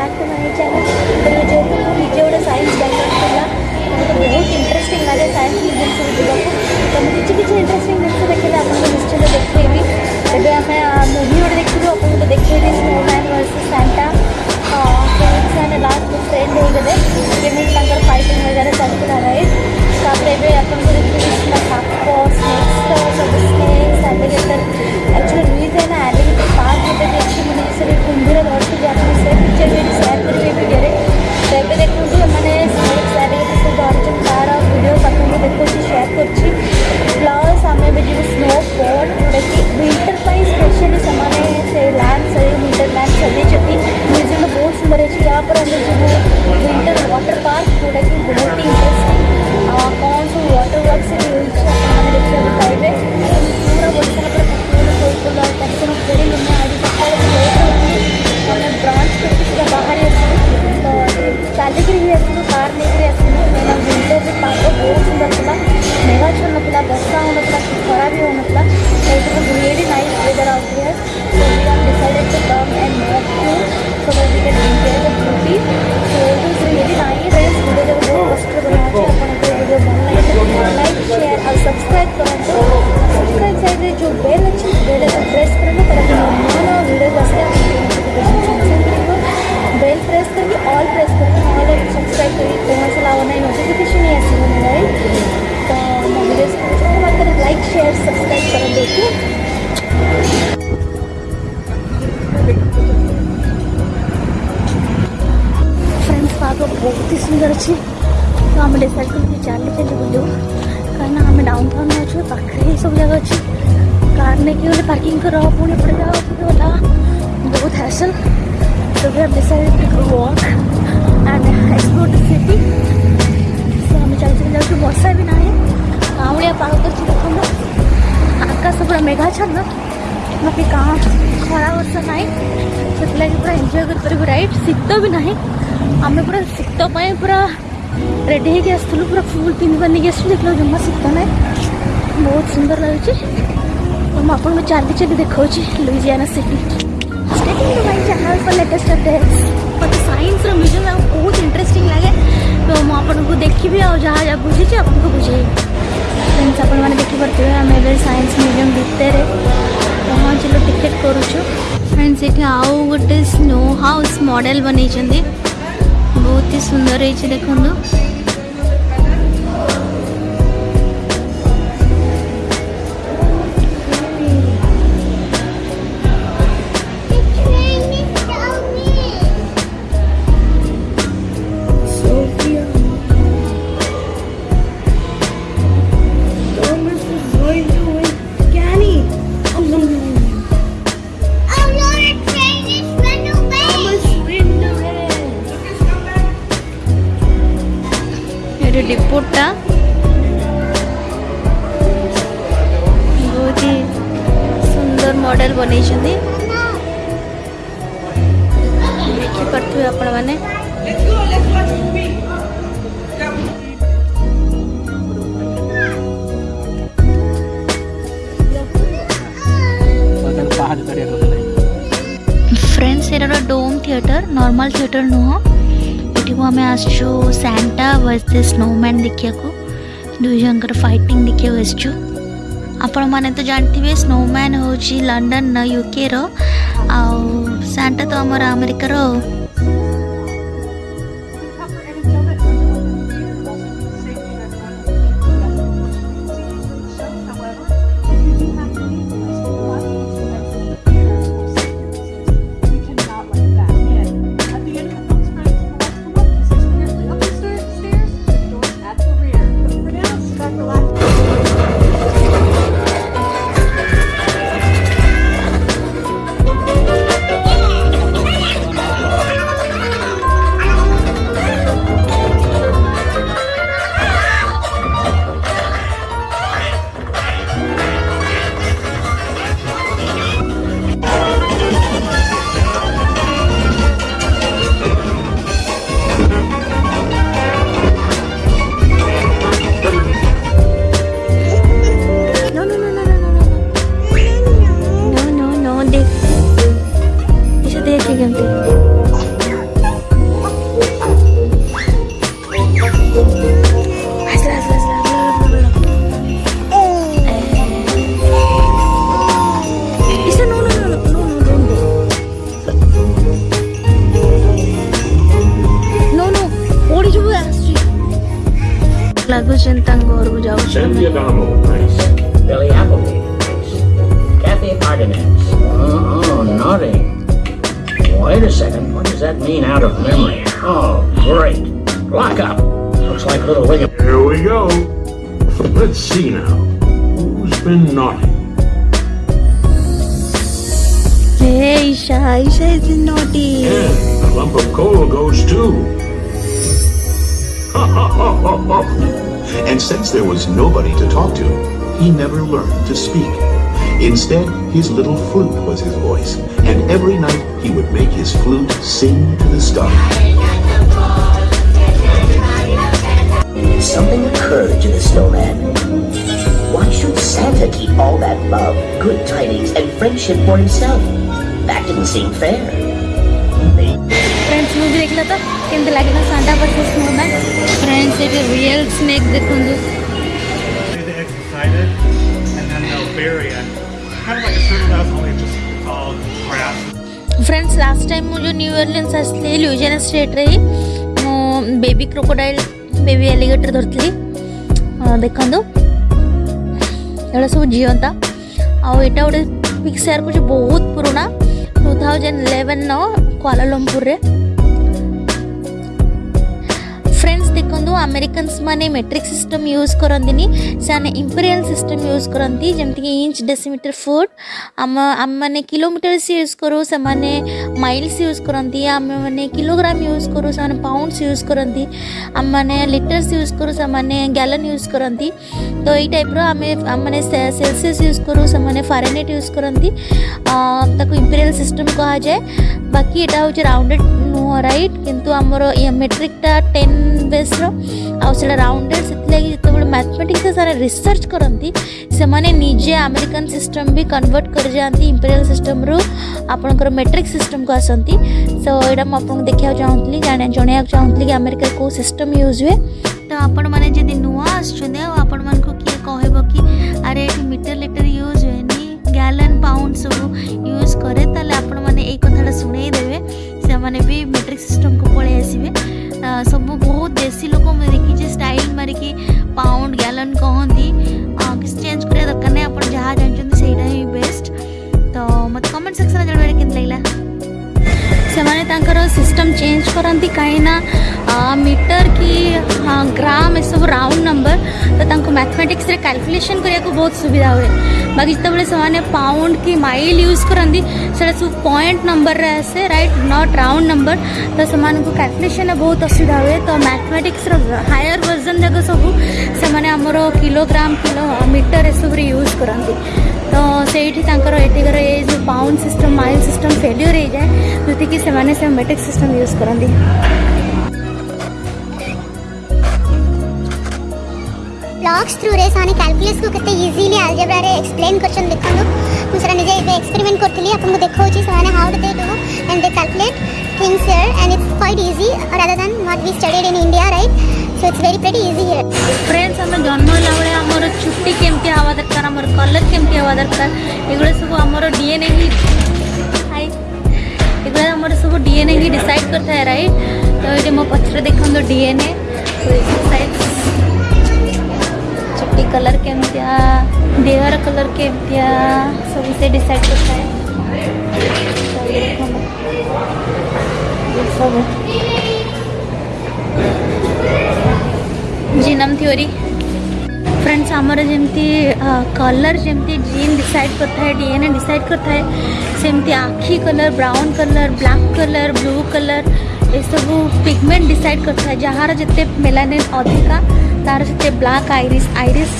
Back to my channel जो विजय science बहुत इंटरेस्टिंग लगे सैंस म्यूजियम से तुम किसी किसी इंटरेस्टिंग जिस देखिए आपको निश्चित देखे जब आप मुवी गोटे देखी आप देखे स्नो मैन वर्स सैंटा से लास्ट फ्रेंड होते हैं फाइटिंग वगैरह चलते हैं तो आप स्नेक्स सब स्ने मस्त ॲडव्होकेटर ॲक्च्युली मी ते ना ॲडव्होकेटर पाच होते त्याची म्हणजे सगळे कुंभीला वर्ष जाते सर पिक्चर वेळी सॅटरी वगैरे तेबे देखुछु মানে স্যাটেলাইট সে দর্শন তারা ভিডিও পাখি দেখুছি সেয়ার করছি প্লাস আমি এবার যে স্নো ফল যেটাকি উইন্টার পাই স্পেশালি সেমানে সে ল্যান্ড ଖରା ବର୍ଷା ନାହିଁ ସେଥିଲାଗି ପୁରା ଏନ୍ଜୟ କରିପାରିବୁ ରାଇଟ୍ ଶୀତ ବି ନାହିଁ ଆମେ ପୁରା ଶୀତ ପାଇଁ ପୁରା ରେଡ଼ି ହେଇକି ଆସିଥିଲୁ ପୁରା ଫୁଲ୍ ପିନ୍ଧିବା ନେଇକି ଆସିଲୁ ଦେଖିଲା ଜମା ଶୀତ ନାହିଁ ବହୁତ ସୁନ୍ଦର ଲାଗୁଛି ତ ମୁଁ ଆପଣଙ୍କୁ ଚାଲି ଚାଲି ଦେଖାଉଛି Louisiana city starting to my channel for latest updates ମୋତେ ସାଇନ୍ସର ମ୍ୟୁଜିୟମ୍ ଆଉ ବହୁତ ଇଣ୍ଟରେଷ୍ଟିଂ ଲାଗେ ତ ମୁଁ ଆପଣଙ୍କୁ ଦେଖିବି ଆଉ ଯାହା ଯାହା ବୁଝିଛି ଆପଣଙ୍କୁ ବୁଝେଇବି ଫ୍ରେଣ୍ଡସ୍ ଆପଣମାନେ ଦେଖିପାରୁଥିବେ ଆମେ ଏବେ ସାଇନ୍ସ ମ୍ୟୁଜିୟମ୍ ଭିତରେ પહોંચેલો ટિકિટ કરું છું એન્ડ સેઠી આવું ગોટે સ્નો હાઉસ મોડેલ બની બહુ સુંદર ହେଇଛି ଦେଖନ୍ତୁ ಸ್ವೆಟರ್ ನಾರ್ಮಲ್ ಸ್ವೆಟರ್ನು ଏଠିକୁ ଆମେ ଆସିଛୁ ସାଣ୍ଟା ଭର୍ସେସ୍ ସ୍ନୋମ୍ୟାନ୍ ଦେଖିବାକୁ ଦୁଇ ଜଣଙ୍କର ଫାଇଟିଂ ଦେଖିବାକୁ ଆସିଛୁ ଆପଣମାନେ ତ ଜାଣିଥିବେ ସ୍ନୋମ୍ୟାନ୍ ହେଉଛି ଲଣ୍ଡନ ୟୁକେର ଆଉ ସାଣ୍ଟା ତ ଆମର ଆମେରିକାର was nobody to talk to, he never learned to speak. Instead, his little flute was his voice, and every night he would make his flute sing to the stars. Something occurred to the snowman. Why should Santa keep all that love, good tidings, and friendship for himself? That didn't seem fair. Friends movie देख लो तो कैसे Santa ना Santa versus snowman friends it is kind friends last time मुझे new इयरलैंड आसली ल्यूजन state रे मु बेबी क्रोकोडाइल बेबी एलिगेटर धरती देखा तो। सब जीवंता आटा गोटे पिक्चर कुछ बहुत पुराणा two thousand eleven Kuala Lumpur friends देखो आमेरिकन्स मैंने मेट्रिक सिस्टम यूज करती से इंपेरियाल सिस्टम यूज करती जमीक इंच डेसीमिटर फुट आम आम मैंने किलोमीटर्स यूज करूँ से माइल्स यूज करती आम मैंने किलोग्राम यूज करूँ से पाउंडस यूज करती आम मैंने लिटर्स यूज करूँ से गैलन यूज करती तो यही टाइप आम मैंने सेलसीयस यूज करूँ से फारेनेट यूज करती इंपेरियाल सिस्टम कह जाए बाकी यहाँ हूँ राउंडेड नुह रईट कि आमर मेट्रिकटा टेन बेस्र आटे राउंडेड से जो मैथमेटिक्स सारे रिसर्च करती से निजे आमेरिकन सिस्टम भी कनवर्ट कर जाती इंपेरियाल सिस्टम रु आपर मेट्रिक सिस्टम को आसती सो यहाँ मुझे देखा चाहूँगी जन जनवाक चाहूँगी कि आमेरिका कौ सिस्टम यूज हुए तो आपण मैंने जी नुआ आपण मन को किए कह कि अरे मीटर लिटर यूज हुए गैलन पाउंड सब यूज कैर आपण मैंने यही कथा शुणेदेवे से मेट्रिक सिस्टम को पलि आसवे सब बहुत देसी लोक मुझे देखी स्टाइल मारिक पाउंड गैलन कहती किसी चेंज कर दरकार नहीं आप जहाँ जानते से बेस्ट तो मत कमेंट सेक्शन जब लगला से सिस्टम चेंज करती कहीं मीटर कि ग्राम ये सब राउंड नंबर तो मैथमेटिक्स कैलकुलेशन करने बहुत सुविधा हुए बाकी जो से पाउंड कि माइल यूज करती सब पॉइंट नंबर रे आसे राइट नॉट राउंड नंबर तो से कैलकुलेसन बहुत असुविधा हुए तो मैथमेटिक्स हायर वर्जन जाक सब से कोग्राम किलो मीटर ये सब यूज करती तो सही एटिकर ये जो pound system mile system failure हो जाए जो कि मेट्रिक सिस्टम यूज करती ब्लॉक्स थ्रू रे सानी कैलकुलस को कते इजीली अलजेब्रा रे एक्सप्लेन करछन देखन दो मुसरा निजे एबे एक्सपेरिमेंट करथली अपन को देखो छी सानी how do they do and they calculate things here and it's quite easy rather than what we studied in India right so it's very pretty easy here friends हम जन्म लावले हमर छुट्टी केमके आवा दरकार हमर कलर केमके आवा दरकार एगुले सब हमर डीएनए ही हाय एगुले हमर सब डीएनए ही डिसाइड करथाय राइट तो ये मो पछरे देखन दो DNA so it's side body colour के देहर कलर के सब इसे डिसाइड करता है तो ये जीनम थ्योरी फ्रेंड्स आमर जमी कलर जमी जीन डिसाइड करता है डीएनए डिसाइड करता है सेमती आखि colour brown colour black colour blue colour सब पिगमेंट डिसाइड करता है जहाँ जिते मेलानिन अधिका तार से black iris iris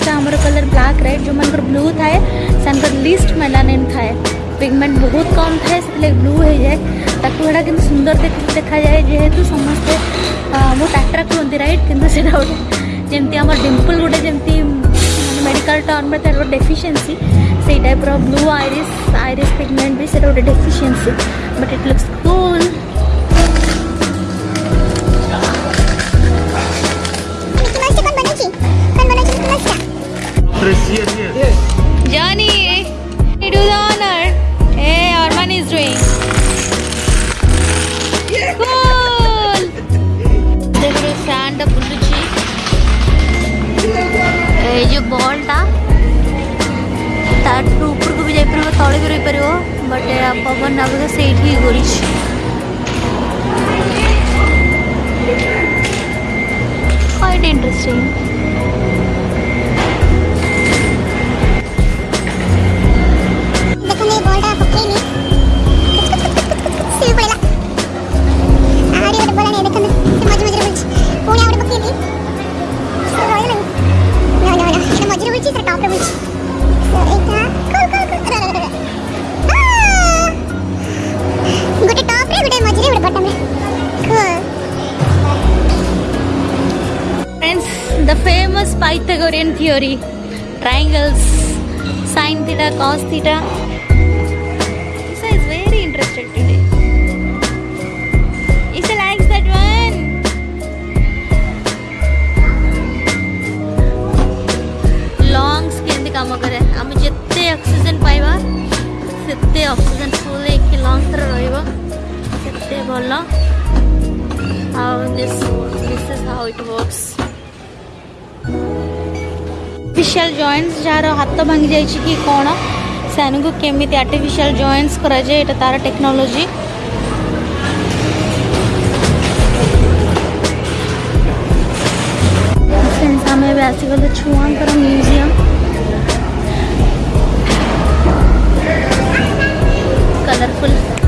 colour black red जो मानक ब्लू थाए से लिस्ट मेलानिन थाए पिगमेंट बहुत कम थाए से ब्लू हो जाए ताकूटा कि सुंदर देखा जाए जेहेतु समस्ते बहुत आट्राक्ट हूँ रईट कि गोटे मेडिकल टर्म तार गोटे ब्लू आईरीस आईरीस पिगमेंट भी सीटा गोटे deficiency but it looks cool Yes, yes, yes. yes. Johnny, you do the honor. Hey, Arman is doing. Yeah. Cool. देखो स्टैंड अप बुल्लू जी। ये बॉल था। तार ऊपर को भी जाई परबो तळे भी रही परबो बट पवन अब तो सेठी गोरिश quite interesting the famous Pythagorean theory, triangles, sine theta, cos theta. Oxygen पाइबा से अक्सीजेन फुल लंगस रत भल आर्टिफिशियाल जयंट्स जार हाथ भांगी जा कि कौन से कमी आर्टिफिशियाल जयंट्स कराए ये तार टेक्नोलोजी आसिक छुआ म्यूजियम कलरफुल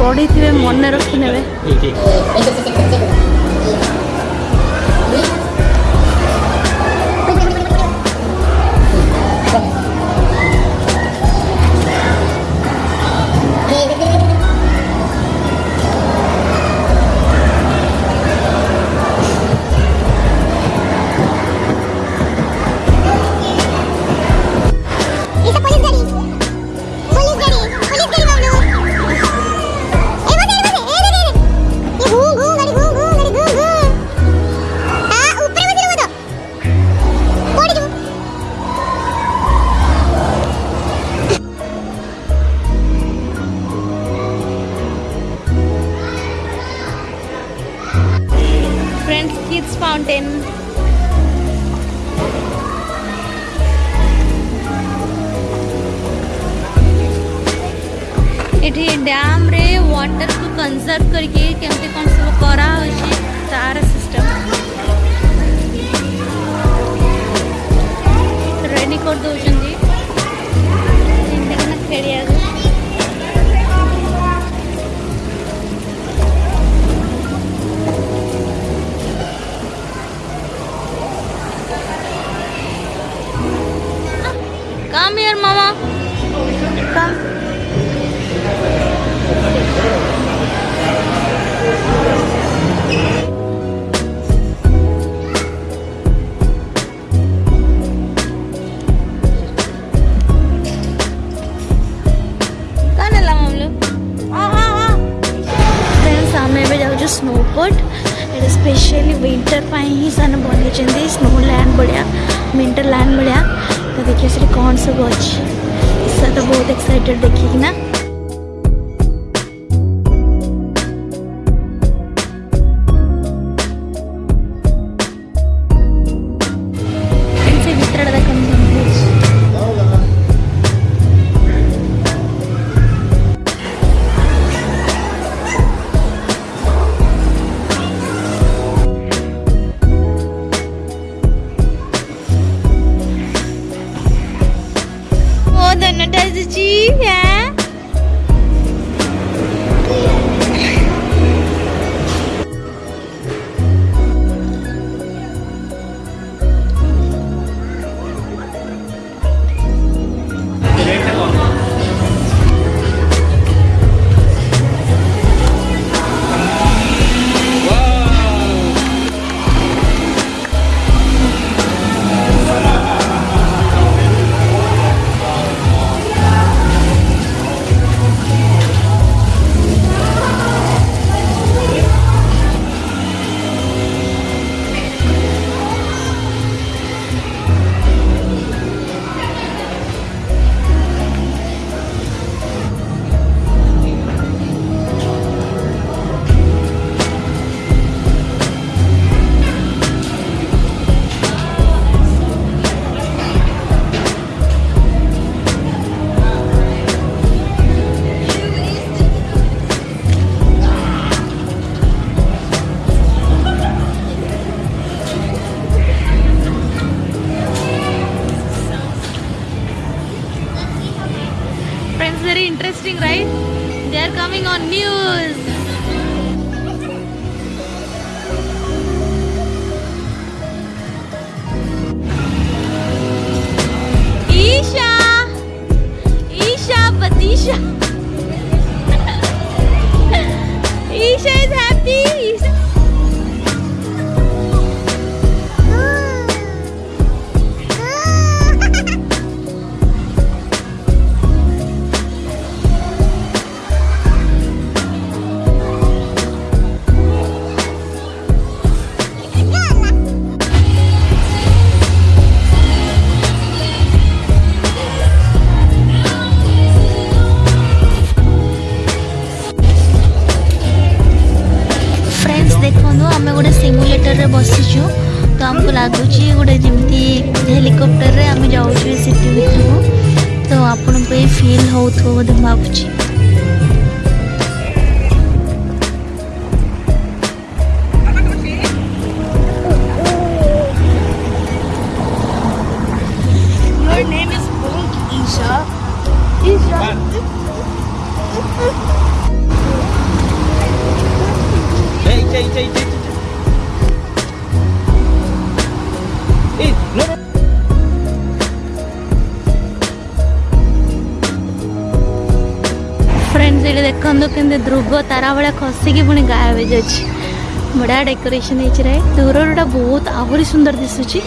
ପଢ଼ିଥିବେ ମନେ ରଖିନେବେ किड्स फाउंटेन डैम रे वाटर को कंजर्व करके कमी कौन सब करा तार सिस्टम रेनी कर दौर Khedi Come here, Mama. Come. friends. Very interesting, right? They are coming on news. Isha! Isha Patisha! Isha is happy! de mau to. ସେଇଠି ଦେଖନ୍ତୁ କେମିତି ଧ୍ରୁବ ତାରା ଭଳିଆ ଖସିକି ପୁଣି ଗାୟବ ହେଇଯାଉଛି ବଢ଼ିଆ ଡେକୋରେସନ୍ ହେଇଛି ରାଇଟ୍ ଦୂରରୁଟା ବହୁତ ଆହୁରି ସୁନ୍ଦର ଦିଶୁଛି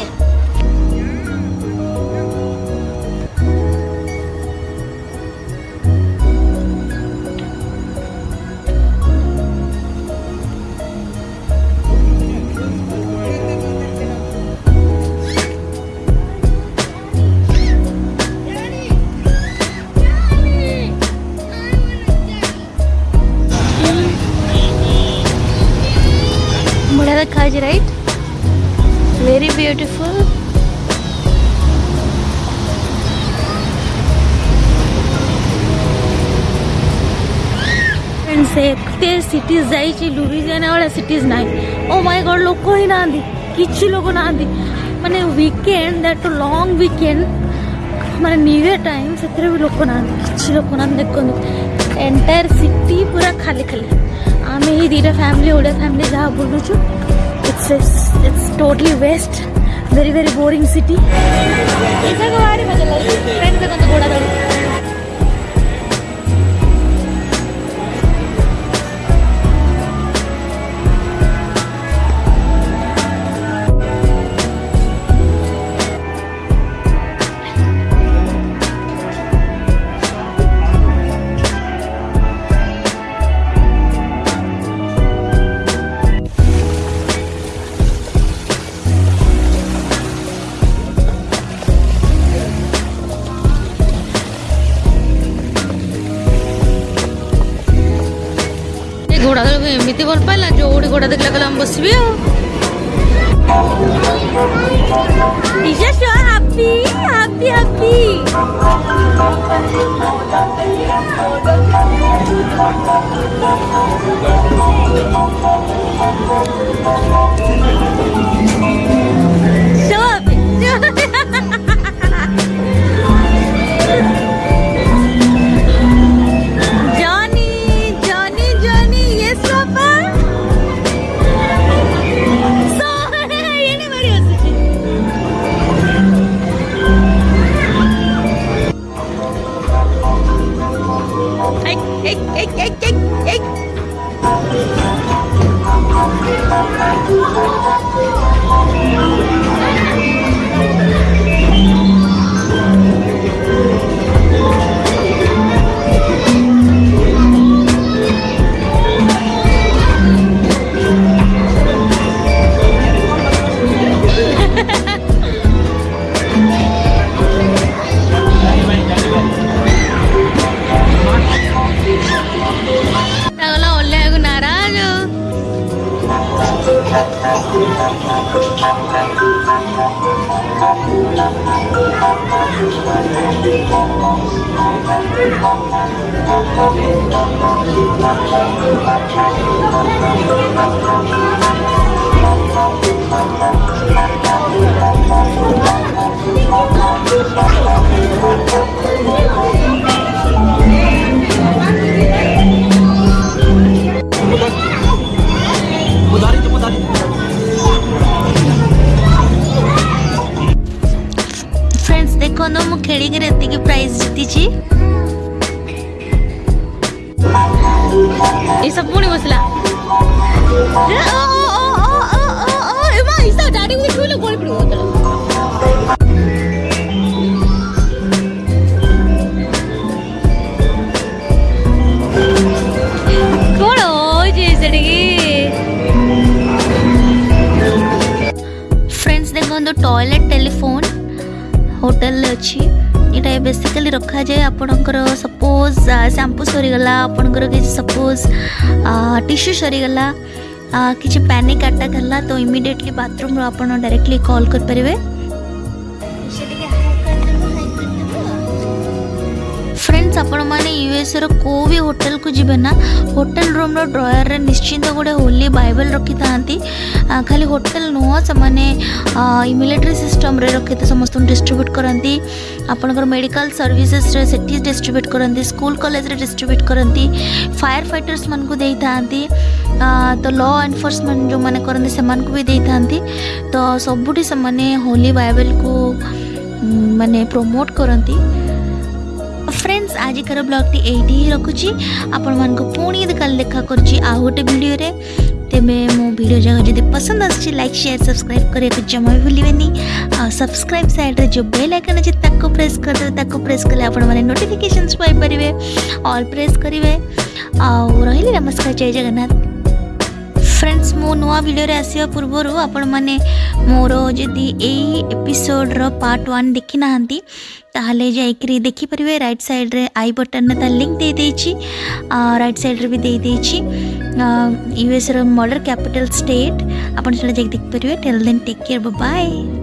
ସେ ଏତେ ସିଟିଜ୍ ଯାଇଛି सिटीज जायची ସିଟିଜ୍ ନାହିଁ ଓ ओ माय ଲୋକ ହିଁ ନାହାନ୍ତି କିଛି ଲୋକ ନାହାନ୍ତି ମାନେ ୱିକେଣ୍ଡ ଦ୍ୟାଟ୍ ଲଙ୍ଗ୍ ୱିକେଣ୍ଡ ମାନେ ନ୍ୟୁ ଇୟର୍ ଟାଇମ୍ ସେଥିରେ ବି ଲୋକ ନାହାନ୍ତି କିଛି ଲୋକ ନାହାନ୍ତି ଦେଖନ୍ତୁ ଏଣ୍ଟାୟାର ସିଟି ପୁରା ଖାଲି ଖାଲି ଆମେ ଏଇ ଦୁଇଟା ଫ୍ୟାମିଲି ଓଡ଼ିଆ ଫ୍ୟାମିଲି ଯାହା ବୁଲୁଛୁ it's it's totally waste very very boring city ଏଯାକ ଭାରି ମଜା ଲାଗୁଛି ଟ୍ରେନ୍ ଦେଖନ୍ତୁ ଘୋଡ଼ା ଧରି କୋଉଠି ଘୋଡ଼ା ଦେଖିଲା କହିଲେ ଆମେ ବସିବି ଆଉ खेळी असते की पुणी बसला ईसा डायरेक्ट டை பேசிக்கலி রাখা যায় আপনংকর सपোজ শ্যাম্পু সরি গলা আপনংকর কি সাপোজ টিস্যু সরি গলা কি যে প্যানিক অ্যাটাক হল তো ইমিডিয়েটলি বাথরুম ল আপন ডাইরেক্টলি কল কর পারবি ଫ୍ରେଣ୍ଡସ୍ ଆପଣମାନେ ୟୁଏସ୍ଏର କେଉଁ ବି ହୋଟେଲକୁ ଯିବେ ନା ହୋଟେଲ ରୁମ୍ର ଡ୍ରୟର୍ରେ ନିଶ୍ଚିନ୍ତ ଗୋଟେ ହୋଲି ବାଇବଲ୍ ରଖିଥାନ୍ତି ଖାଲି ହୋଟେଲ ନୁହଁ ସେମାନେ ମିଲିଟାରୀ ସିଷ୍ଟମ୍ରେ ରଖିତେ ସମସ୍ତଙ୍କୁ ଡିଷ୍ଟ୍ରିବ୍ୟୁଟ୍ କରନ୍ତି ଆପଣଙ୍କର ମେଡ଼ିକାଲ ସର୍ଭିସେସ୍ରେ ସେଠି ଡିଷ୍ଟ୍ରିବ୍ୟୁଟ୍ କରନ୍ତି ସ୍କୁଲ କଲେଜରେ ଡିଷ୍ଟ୍ରିବ୍ୟୁଟ୍ କରନ୍ତି ଫାୟାର ଫାଇଟର୍ସମାନଙ୍କୁ ଦେଇଥାନ୍ତି ତ ଲ ଏନଫୋର୍ସମେଣ୍ଟ ଯେଉଁମାନେ କରନ୍ତି ସେମାନଙ୍କୁ ବି ଦେଇଥାନ୍ତି ତ ସବୁଠି ସେମାନେ ହୋଲି ବାଇବଲ୍କୁ ମାନେ ପ୍ରମୋଟ୍ କରନ୍ତି फ्रेंड्स आज कर ब्लग टी ये रखुच्छी आपण मान पुणी कल देखा करा गोटे भिडियो तेरे मो भिड जगह जब पसंद आसी लाइक सेयार सब्सक्राइब करने को जमा भी भूल सब्सक्राइब सैड्रे जो बेल आइकन अच्छे प्रेस करदे प्रेस कले आपने पाइपर अल प्रेस करेंगे आउ नमस्कार जय जगन्नाथ फ्रेंड्स मो नुआ भिडियो आसवा पूर्वर आपण मैंने मोर एपिसोड रो पार्ट वन देखी ना তাহলে যাই くり দেখি পরিবে রাইট সাইড রে আই বাটন না লিংক দে দেছি আর রাইট সাইড রে ভি দে দেছি ইউএসার মডার্ন ক্যাপিটাল স্টেট আপন চলে যাই দেখি পরিবে tell then take care bye bye